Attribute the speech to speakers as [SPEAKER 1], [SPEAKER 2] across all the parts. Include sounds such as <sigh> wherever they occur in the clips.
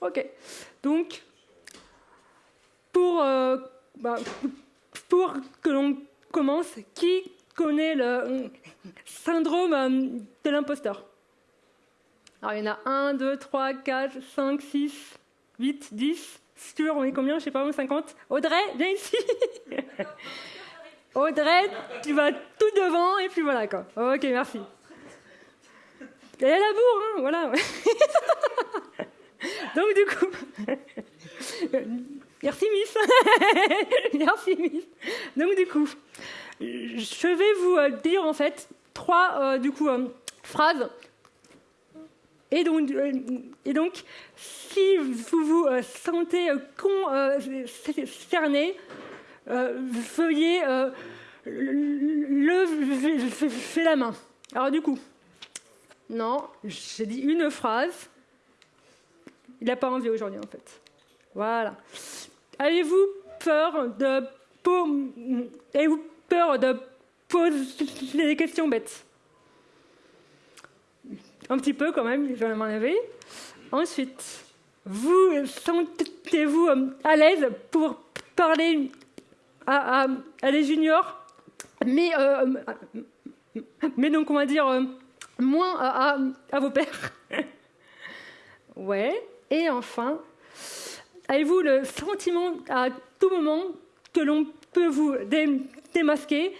[SPEAKER 1] Ok. Donc, pour, euh, bah, pour que l'on commence, qui connaît le syndrome euh, de l'imposteur? Alors, il y en a 1, 2, 3, 4, 5, 6, 8, 10. Sur, on est combien? Je sais pas, 50. Audrey, viens ici <laughs> Audrey, tu vas tout devant et puis voilà quoi. Ok, merci. Elle a la bourre, hein, voilà. <laughs> Donc du coup, <laughs> merci Miss. <laughs> merci Miss. Donc du coup, je vais vous euh, dire en fait trois euh, du coup euh, phrases. Et donc, et donc, si vous vous sentez concerné, veuillez lever la main. Alors du coup, non, j'ai dit une phrase. Il n'a pas envie aujourd'hui, en fait. Voilà. Avez-vous peur de, Avez-vous peur de poser des questions bêtes? Un petit peu quand même, je vais m'en. Ensuite, vous sentez-vous à l'aise pour parler à, des juniors, mais, euh, mais donc on va dire euh, moins à, vos pères. <laughs> ouais. Et enfin, avez-vous le sentiment à tout moment que l'on peut vous démasquer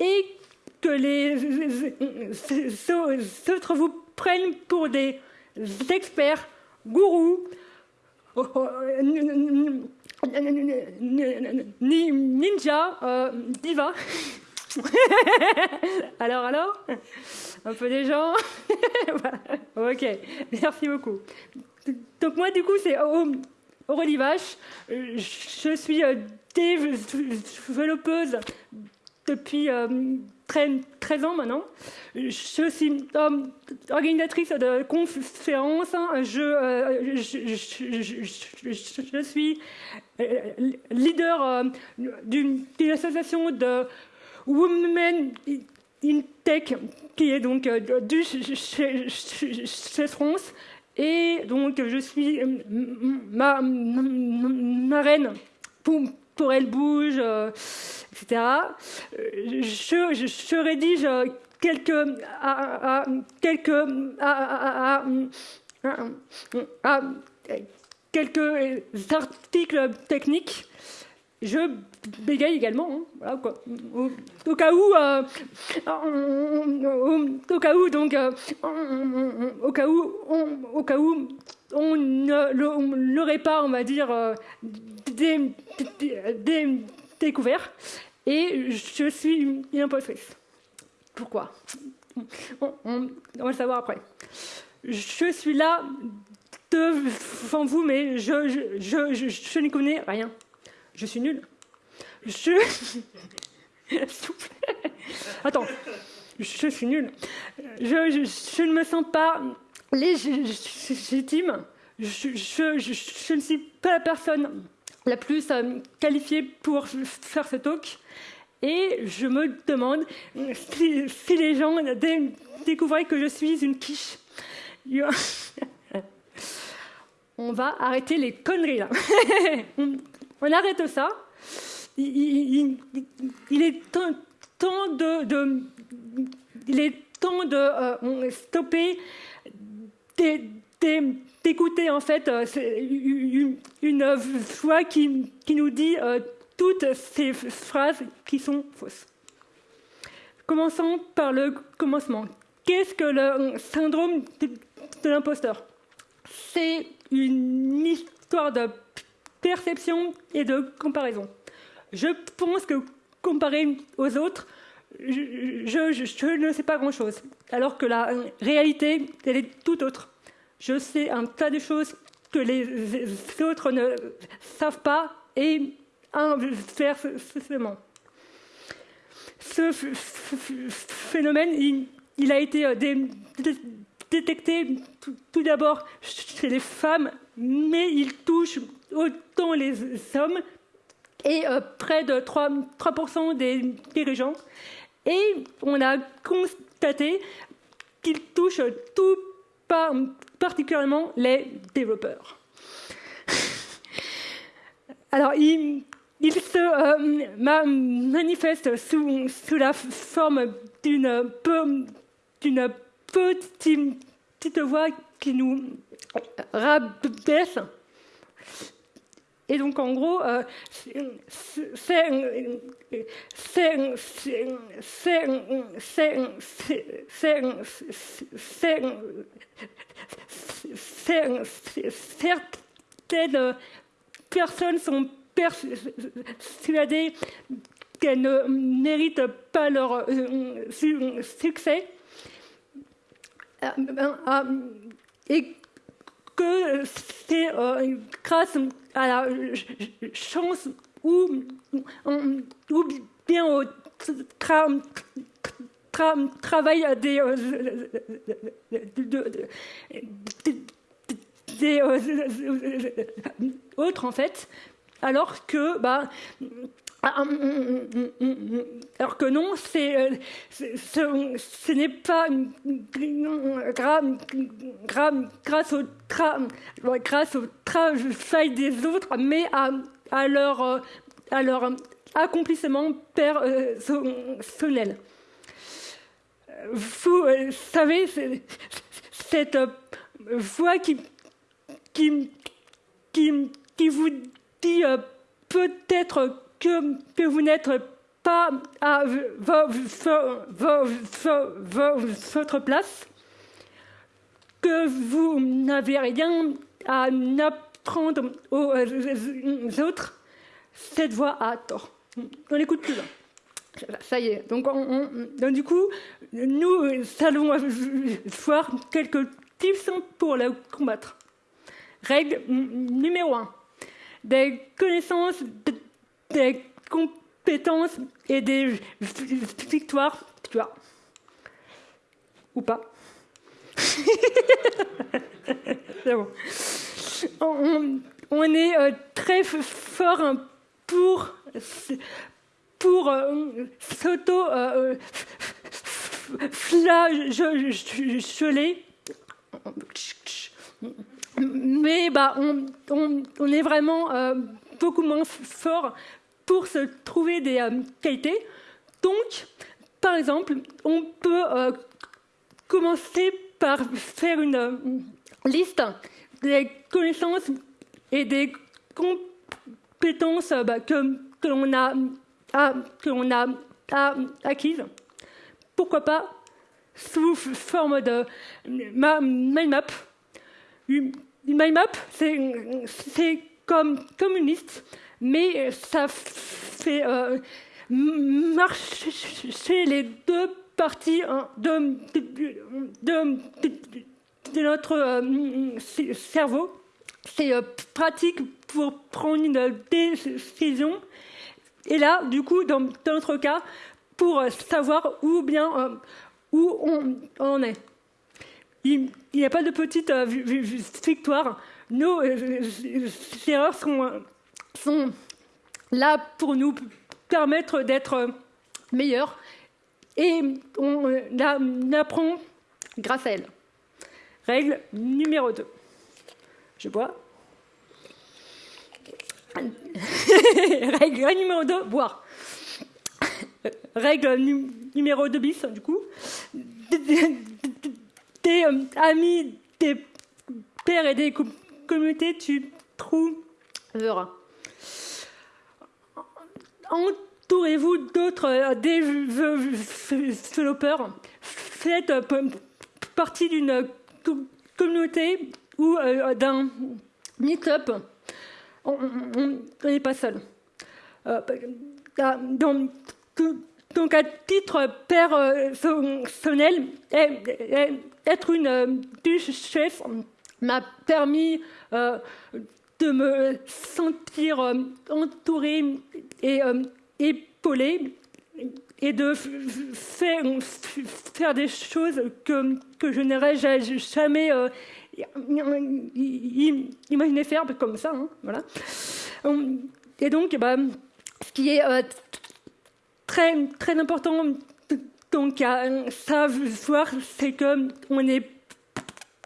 [SPEAKER 1] et que les autres vous prennent pour des experts, gourous, ninja, euh, diva? <laughs> alors, alors? Un peu des gens? <laughs> Ok, merci beaucoup. Donc moi, du coup, c'est Aurélie Vache. Je suis euh, développeuse depuis 13, euh, ans maintenant. Je suis organisatrice de conférences. Hein. Je, suis leader d'une association de Women in Tech, qui est donc euh, du chez, France. Et donc, je suis euh, ma, reine pour, Elle Bouge, euh, etc. Je, rédige quelques articles techniques je bégaye également, hein. Au, cas où, euh, au, cas où, donc, euh, au cas où, on, au cas où, on ne l'aurait pas, on va dire, euh, découvert. Et je suis une impostrice. Pourquoi? On, va le savoir après. Je suis là devant vous, mais je, ne connais rien. Je suis nul. Je. <laughs> Attends. Je suis nul. Je, ne me sens pas légitime. Je, ne suis pas la personne la plus euh, qualifiée pour faire ce talk. Et je me demande si, les gens découvraient que je suis une quiche. <laughs> On va arrêter les conneries là. <laughs> On arrête ça. Il, est temps de, il est temps de euh, stopper d'écouter en fait euh, une, voix qui, nous dit euh, toutes ces phrases qui sont fausses. Commençons par le commencement. Qu'est-ce que le syndrome de l'imposteur? C'est une histoire de perception et de comparaison. Je pense que comparé aux autres, je, ne sais pas grand-chose, alors que la réalité, elle est tout autre. Je sais un tas de choses que les autres ne savent pas et inversement. Ce phénomène, il, a été euh, détecté tout d'abord chez les femmes, mais il touche autant les hommes et euh, près de 3%, 3 des dirigeants. Et on a constaté qu'il touche tout particulièrement les développeurs. <laughs> Alors, il, se euh, manifeste sous, la forme d'une petite voix qui nous rabaisse et donc, en gros, certaines personnes sont persuadées qu'elles ne méritent pas leur succès. Et que c'est grâce à chance ou, bien au travail des, des autres en fait, alors que bah, alors que non, c'est, ce, n'est pas grâce, au travail des autres, mais à, leur, à leur accomplissement personnel. Vous savez, cette voix qui, qui, qui, qui vous dit peut-être que, vous n'êtes pas à votre place, que vous n'avez rien à apprendre aux autres, cette voix a tort. On n'écoute plus. Ça y est. Donc, du coup, nous allons voir quelques tips pour le combattre. Règle numéro 1. Des connaissances des compétences et des victoires, tu vois. Ou pas. <laughs> bon. on, est euh, très fort pour, pour euh, s'auto euh. Mais bah, on, on, on est vraiment beaucoup moins fort pour se trouver des euh, qualités. Donc, par exemple, on peut euh, commencer par faire une euh, liste des connaissances et des compétences bah, que, que l'on a, a, acquises. Pourquoi pas sous forme de mind map. Une mind map, c'est comme, comme une liste mais euh, ça fait euh, marcher les deux parties hein, de, notre euh, cerveau. C'est pratique pour prendre une décision. Et là, du coup, dans, notre cas, pour savoir où bien où on, en est. Il n'y a pas de petite victoire. Nos erreurs sont sont là pour nous permettre d'être meilleurs et on apprend grâce à elles. Règle numéro 2. Je bois. <laughs> Règle numéro 2, boire. Règle numéro 2 bis, du coup. Des amis, des pères et des communautés, tu trouveras entourez-vous d'autres euh, développeurs. Faites euh, partie d'une communauté ou euh, d'un meet-up. On n'est pas seul. donc, donc, à titre personnel, être une duchesse m'a permis de me sentir entourée et euh, épaulé et de faire, des choses que, que je n'aurais jamais euh, imaginé faire comme ça. Hein, voilà. Et donc, bah, ce qui est euh, très, très important donc, à savoir, c'est qu'on est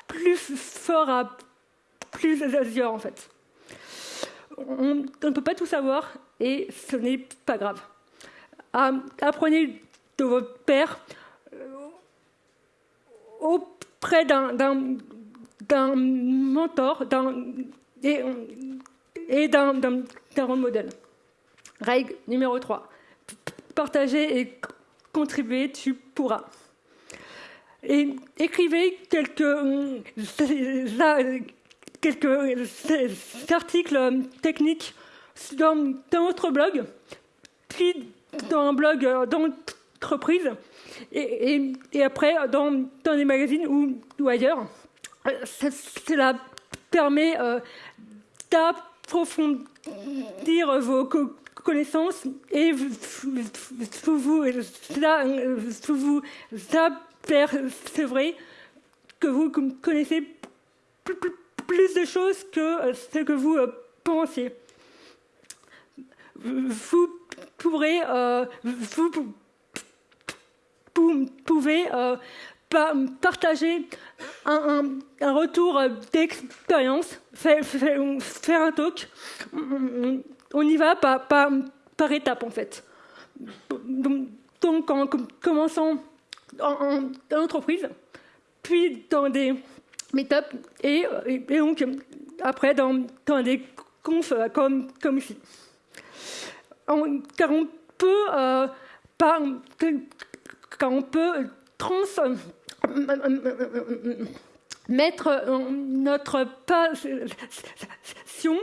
[SPEAKER 1] plus fort à plusieurs en fait. On ne peut pas tout savoir et ce n'est pas grave. Apprenez de votre père euh, auprès d'un mentor et, d'un rôle modèle. Règle numéro 3. Partager et contribuer, tu pourras. Et écrivez quelques, euh, <laughs> quelques articles techniques dans, dans votre blog, puis dans un blog euh, d'entreprise, et, et, après dans, dans des magazines ou, ailleurs. Cela permet euh, d'approfondir vos connaissances et vous, vous, cela vous apercevrez que vous connaissez plus de choses que ce que vous pensez vous pourrez, euh, vous, pouvez euh, partager un, retour d'expérience, faire, un talk. On y va par, par, étapes en fait. Donc en commençant en, entreprise, puis dans des meet-ups et, donc après dans, dans des confs comme, comme ici. Car on peut, euh, on peut trans, mettre notre passion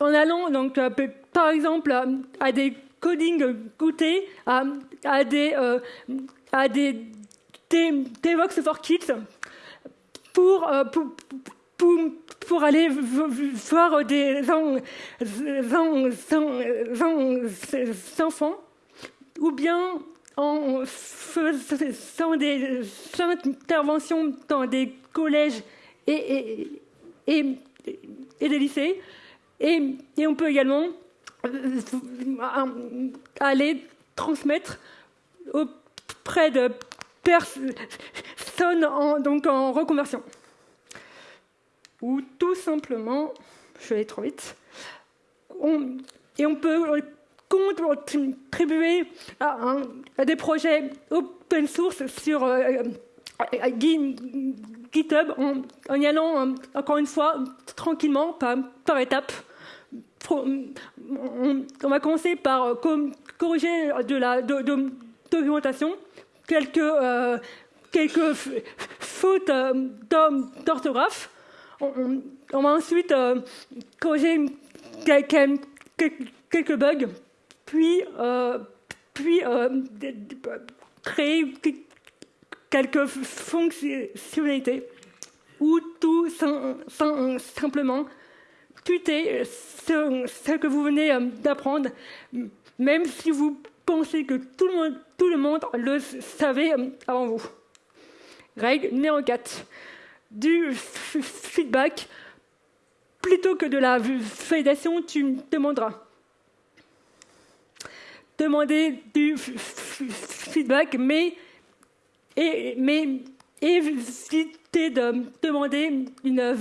[SPEAKER 1] en allant donc euh, par exemple à des coding goûtés, à, des euh, à des, des, Vox for Kids pour, aller voir des enfants, ou bien en faisant des interventions dans des collèges et, et, et, des lycées. Et, et, on peut également aller transmettre auprès de personnes en, donc en reconversion ou tout simplement, je vais trop vite, et on peut contribuer à, des projets open source sur euh, GitHub en, y allant, encore une fois, tranquillement, par, étapes. On, va commencer par euh, corriger de la documentation, quelques, euh, quelques fautes d'orthographe, on, va ensuite euh, corriger quelques, bugs, puis, euh, puis euh, créer quelques fonctionnalités ou tout simplement tuer ce, ce, que vous venez d'apprendre, même si vous pensez que tout le monde, tout le, monde le savait avant vous. Règle numéro 4 du feedback plutôt que de la validation, tu demanderas. Demander du feedback, mais, mais éviter de demander une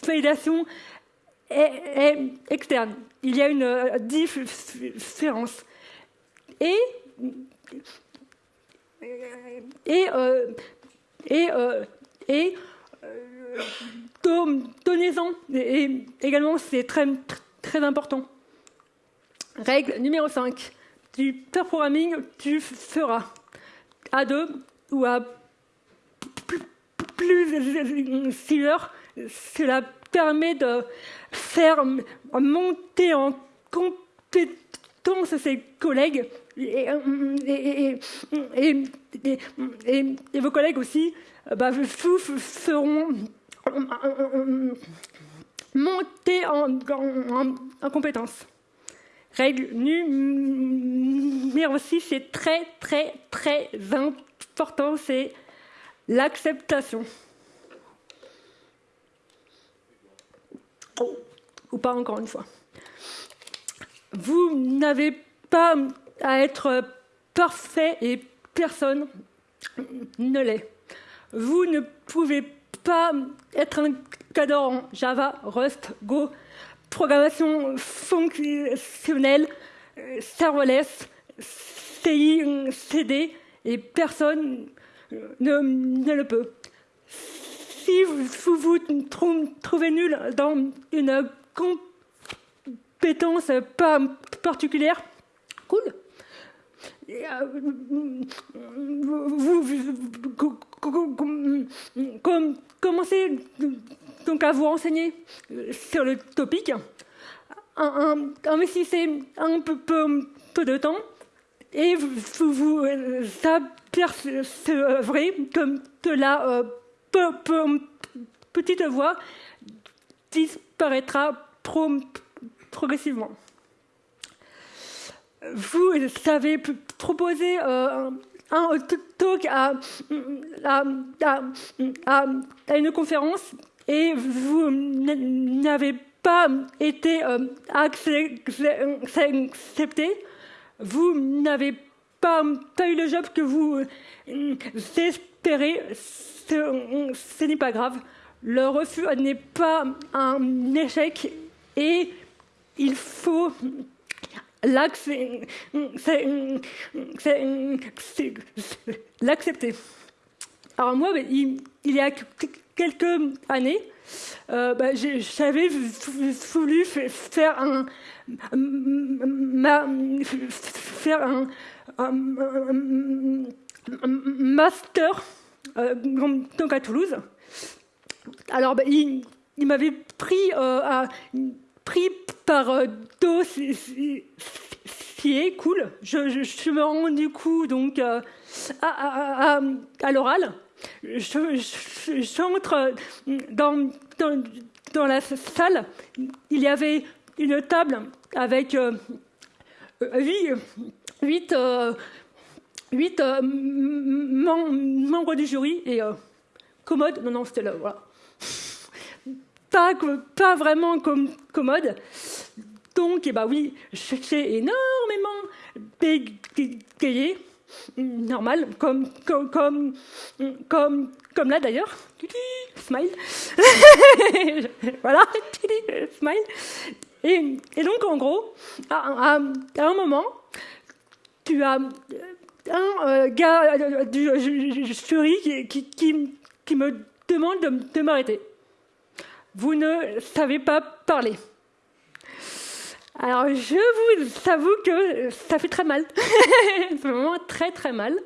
[SPEAKER 1] validation externe. Il y a une différence. Et, et, euh, et euh, et euh, donnez-en. Et également, c'est très, très important. Règle numéro 5. Du pair tu feras à deux ou à plusieurs. Cela permet de faire monter en compétence ses collègues et, et, vos collègues aussi bah, vous feront monter en, en, compétences. Règle numéro 6, c'est très très très important, c'est l'acceptation. Ou pas encore une fois. Vous n'avez pas à être parfait et personne ne l'est. Vous ne pouvez pas être un cadre en Java, Rust, Go, programmation fonctionnelle, serverless, CI, CD, et personne ne, le peut. Si vous vous trouvez nul dans une compétence pas particulière, cool. Vous, commencez donc à vous renseigner sur le topic. Investissez un peu, peu de temps et vous vous apercevrez comme de la petite voix disparaîtra progressivement. Vous savez proposer euh, un talk à, une conférence et vous n'avez pas été euh, accepté, vous n'avez pas, pas, eu le job que vous espérez, ce n'est pas grave. Le refus n'est pas un échec et il faut l'accepter. Alors moi, il, y a quelques années, euh, bah, j'avais voulu faire un, master euh, donc à Toulouse. Alors, bah, il, m'avait pris, euh, pris par euh, dossier cool. Je, je, me rends du coup donc euh, à, à, l'oral. Je, j'entre dans, dans, dans, la salle. Il y avait une table avec euh, huit, huit, huit membres du jury et commode. Non, non, c'était là. Voilà pas, pas vraiment comme, commode. Donc, eh ben oui, j'ai énormément payé, normal, comme, comme, comme, comme, là d'ailleurs. Smile. <laughs> voilà, smile. Et, donc, en gros, à, un moment, tu as un euh, gars euh, du jury qui, qui, me demande de, de m'arrêter vous ne savez pas parler. Alors, je vous avoue que ça fait très mal. C'est <laughs> vraiment très très mal.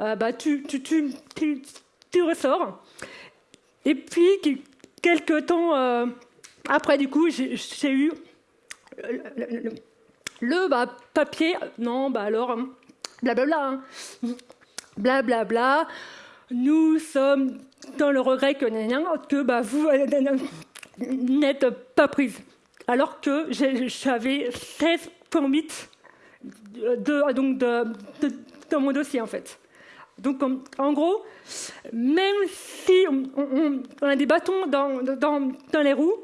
[SPEAKER 1] Euh, bah, tu, tu, tu, ressors. Et puis, quelques temps euh, après, du coup, j'ai eu le, bah, papier. Non, bah alors, blablabla. Blablabla. Hein. Bla, Nous sommes dans le regret que, que bah, vous n'êtes pas prise. Alors que j'avais 16,8 de, donc de, dans mon dossier, en fait. Donc, en, gros, même si on, a des bâtons dans, les roues,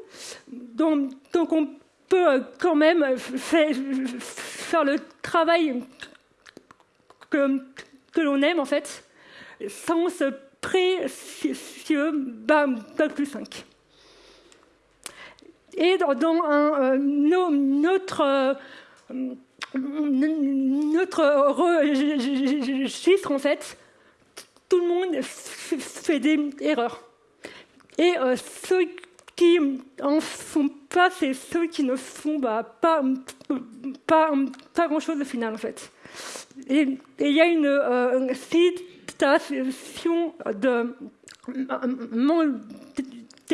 [SPEAKER 1] donc, on peut quand même faire, le travail que, l'on aime, en fait, sans se précieux bam, plus 5. Et dans un, notre, euh, notre registre, en fait, tout le monde fait des erreurs. Et euh, ceux qui en font pas, c'est ceux qui ne font bah, pas, grand-chose au final, en fait. Et il y a une euh, citation de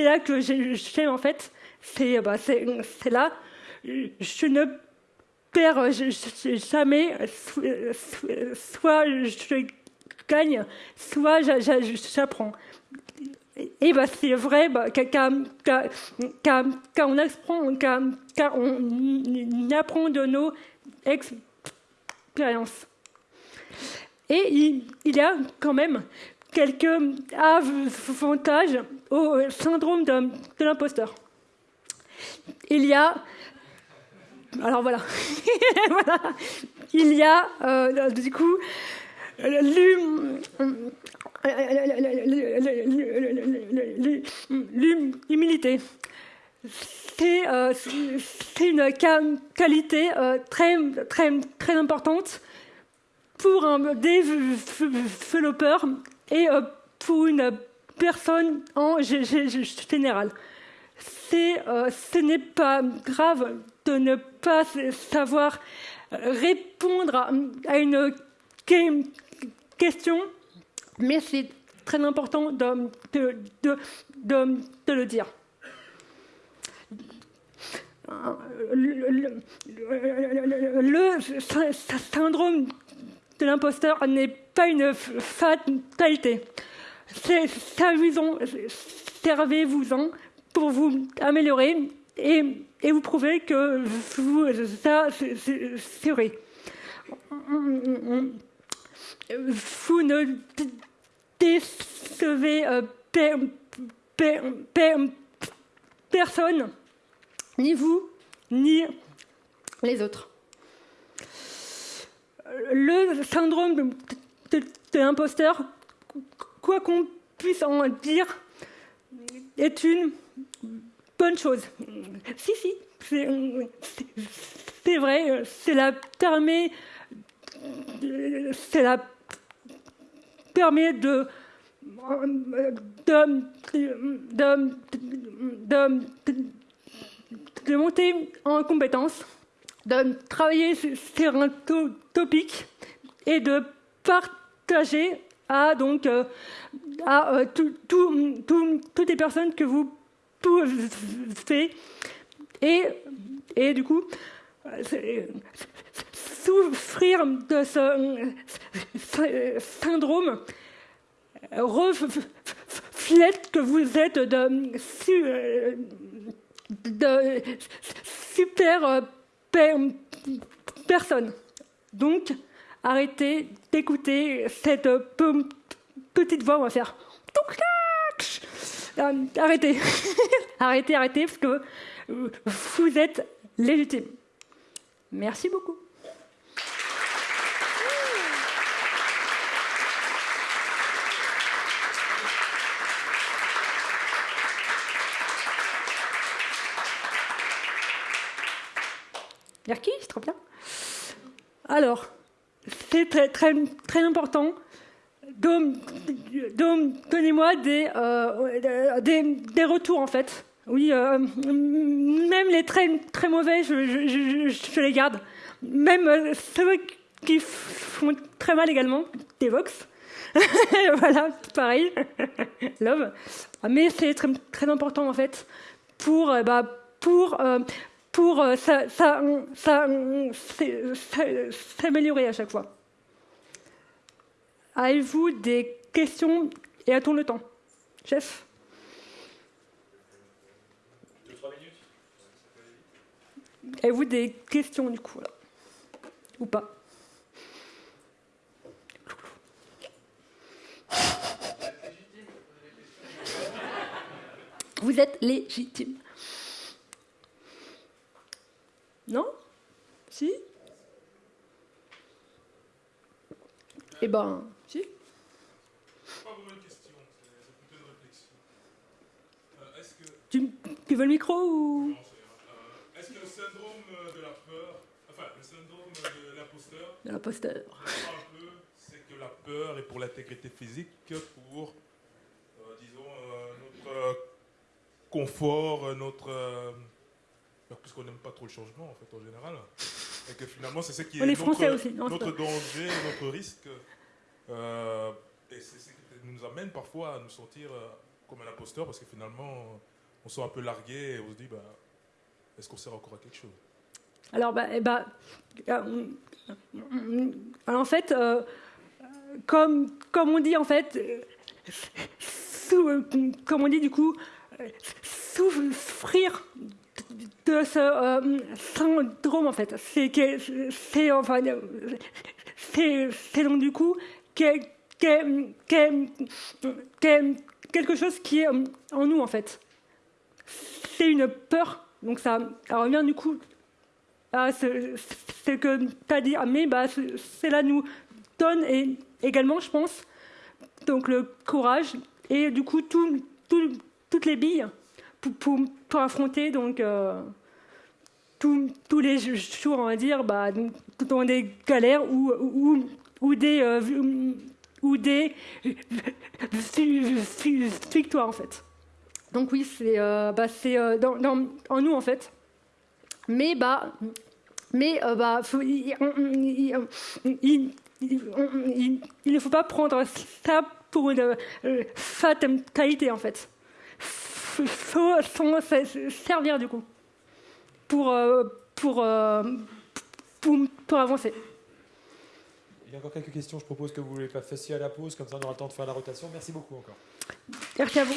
[SPEAKER 1] là que j'ai en fait, bah, c'est là, je ne perds jamais, soit je gagne, soit j'apprends. Et bah, c'est vrai bah, quand, on apprend, quand, on apprend de nos expériences. Et il, y a quand même quelques avantages au syndrome de l'imposteur il y a. Alors <laughs> voilà. Il y a, euh, du coup, l'humilité. C'est une qualité très, très, très importante pour un développeur et pour une personne en général. Ce n'est pas grave de ne pas savoir répondre à une question, mais c'est très important de, le dire. Le, le syndrome de l'imposteur n'est pas une fatalité. C'est amusant, servez-vous-en pour vous améliorer et, vous prouver que vous, ça, c'est vrai. Vous ne décevez euh, personne, ni vous, ni les autres. Le syndrome de, l'imposteur, quoi qu'on puisse en dire, est une bonne chose. Si, si, c'est vrai, permet, cela permet de, de, de, de monter en compétence, de travailler sur un topic et de partager à, donc, euh, à euh, toutes les personnes que vous pouvez. Et, et du coup, souffrir de ce syndrome reflète que vous êtes de, de super personnes. Donc, arrêtez d'écouter cette petite voix. On va faire. Euh, arrêtez. <laughs> arrêtez, arrêtez, parce que vous êtes légitime. Merci beaucoup. Merci, c'est trop bien. Alors, c'est très, très, très important. Donnez-moi des, euh, des, des, retours, en fait. Oui, euh, même les très, très mauvais, je, les garde. Même euh, ceux qui font très mal également, des vox. <laughs> voilà, pareil. <laughs> Love. Mais c'est très, très important, en fait, pour, bah, pour pour euh, s'améliorer à chaque fois. Avez-vous des questions et a-t-on le temps. Chef. Avez-vous des questions du coup là? Ou pas? Vous êtes légitime. Non? Si? Eh ben, si.
[SPEAKER 2] pas vraiment une question, c'est plutôt une réflexion.
[SPEAKER 1] Euh, est-ce que... Tu, veux le micro ou?
[SPEAKER 2] Euh, Est-ce que le syndrome de la peur, enfin, le syndrome de l'imposteur,
[SPEAKER 1] de l'imposteur,
[SPEAKER 2] c'est que la peur est pour l'intégrité physique, pour, euh, disons, euh, notre confort, notre puisqu'on n'aime pas trop le changement, en fait, en général. Et que finalement, c'est ce qui est, notre, danger, notre risque. Euh, et c'est ce qui nous amène parfois à nous sentir euh, comme un imposteur, parce que finalement, on se sent un peu largué et on se dit, bah, est-ce qu'on sert encore à quelque chose?
[SPEAKER 1] Alors, bah, eh bah, euh, en fait, comme, comme on dit, en fait, comme on dit du coup, souffrir de ce euh, syndrome en fait. C'est enfin donc du coup quelque chose qui est en nous en fait. C'est une peur, donc ça, revient du coup à ce, que tu as dit, ah, mais bah, cela nous donne également, je pense, donc le courage et du coup tout, toutes les billes pour, affronter donc euh, tous les jours, on va dire, bah, dans des galères ou, ou, des, ou des victoires en fait. Donc oui, c'est euh, bah, dans, dans, en nous en fait. Mais bah, mais bah, il, ne faut pas prendre ça pour une fatalité en fait. Il faut servir du coup pour, euh, pour, euh, pour, pour, avancer.
[SPEAKER 3] Il y a encore quelques questions. Je propose que vous les fassiez à la pause, comme ça on aura le temps de faire la rotation. Merci beaucoup encore.
[SPEAKER 1] Merci à vous.